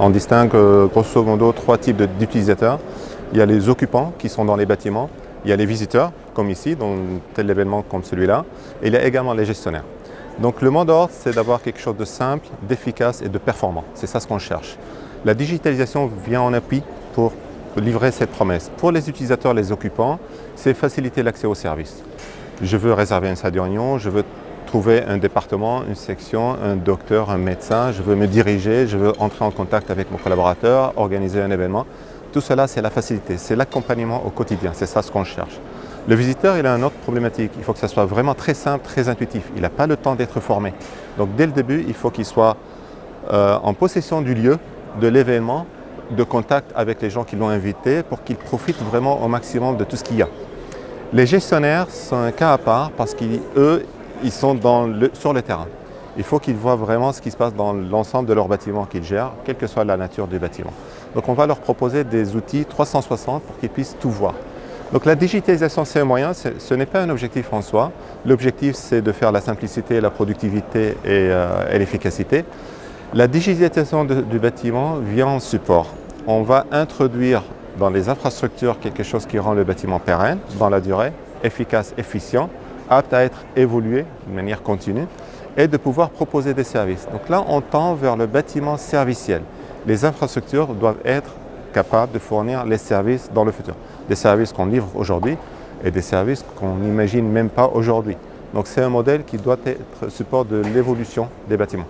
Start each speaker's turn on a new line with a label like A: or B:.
A: On distingue euh, grosso modo trois types d'utilisateurs. Il y a les occupants qui sont dans les bâtiments, il y a les visiteurs, comme ici, dans tel événement comme celui-là, et il y a également les gestionnaires. Donc le mot d'ordre, c'est d'avoir quelque chose de simple, d'efficace et de performant. C'est ça ce qu'on cherche. La digitalisation vient en appui pour livrer cette promesse. Pour les utilisateurs, les occupants, c'est faciliter l'accès aux services. Je veux réserver une salle de je veux trouver un département, une section, un docteur, un médecin, je veux me diriger, je veux entrer en contact avec mon collaborateur, organiser un événement. Tout cela, c'est la facilité, c'est l'accompagnement au quotidien, c'est ça ce qu'on cherche. Le visiteur, il a une autre problématique, il faut que ça soit vraiment très simple, très intuitif. Il n'a pas le temps d'être formé. Donc dès le début, il faut qu'il soit euh, en possession du lieu, de l'événement, de contact avec les gens qui l'ont invité pour qu'il profite vraiment au maximum de tout ce qu'il y a. Les gestionnaires sont un cas à part parce qu'eux, ils sont sur le terrain. Il faut qu'ils voient vraiment ce qui se passe dans l'ensemble de leur bâtiment qu'ils gèrent, quelle que soit la nature du bâtiment. Donc on va leur proposer des outils 360 pour qu'ils puissent tout voir. Donc la digitalisation, c'est un moyen, ce n'est pas un objectif en soi. L'objectif, c'est de faire la simplicité, la productivité et, euh, l'efficacité. La digitalisation du bâtiment vient en support. On va introduire dans les infrastructures quelque chose qui rend le bâtiment pérenne dans la durée, efficace, efficient, apte à être évolué de manière continue et de pouvoir proposer des services. Donc là, on tend vers le bâtiment serviciel. Les infrastructures doivent être capables de fournir les services dans le futur. Des services qu'on livre aujourd'hui et des services qu'on n'imagine même pas aujourd'hui. Donc c'est un modèle qui doit être support de l'évolution des bâtiments.